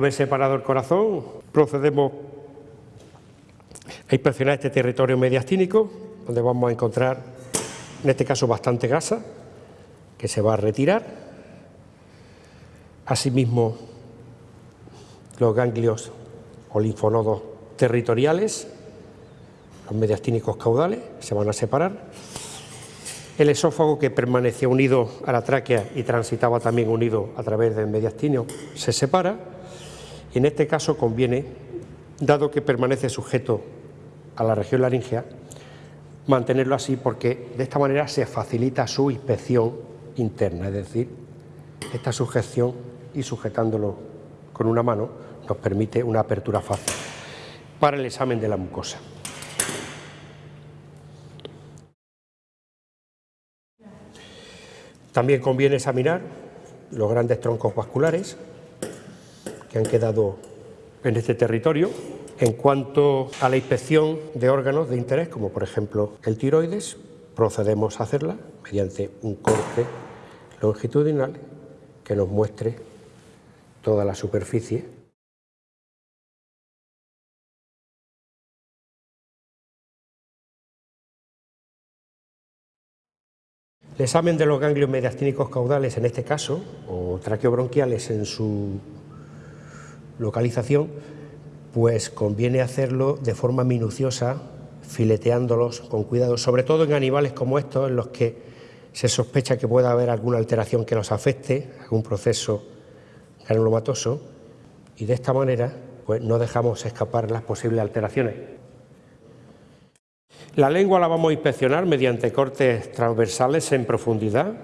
Vez separado el corazón, procedemos a inspeccionar este territorio mediastínico, donde vamos a encontrar, en este caso, bastante grasa, que se va a retirar. Asimismo, los ganglios o linfonodos territoriales, los mediastínicos caudales, se van a separar. El esófago, que permanecía unido a la tráquea y transitaba también unido a través del mediastíneo, se separa. En este caso conviene, dado que permanece sujeto a la región laringea, mantenerlo así porque de esta manera se facilita su inspección interna, es decir, esta sujeción y sujetándolo con una mano nos permite una apertura fácil para el examen de la mucosa. También conviene examinar los grandes troncos vasculares han quedado en este territorio. En cuanto a la inspección de órganos de interés, como por ejemplo el tiroides, procedemos a hacerla mediante un corte longitudinal que nos muestre toda la superficie El examen de los ganglios mediastínicos caudales, en este caso, o traqueobronquiales en su localización, pues conviene hacerlo de forma minuciosa, fileteándolos con cuidado, sobre todo en animales como estos, en los que se sospecha que pueda haber alguna alteración que los afecte, algún proceso granulomatoso, y de esta manera pues no dejamos escapar las posibles alteraciones. La lengua la vamos a inspeccionar mediante cortes transversales en profundidad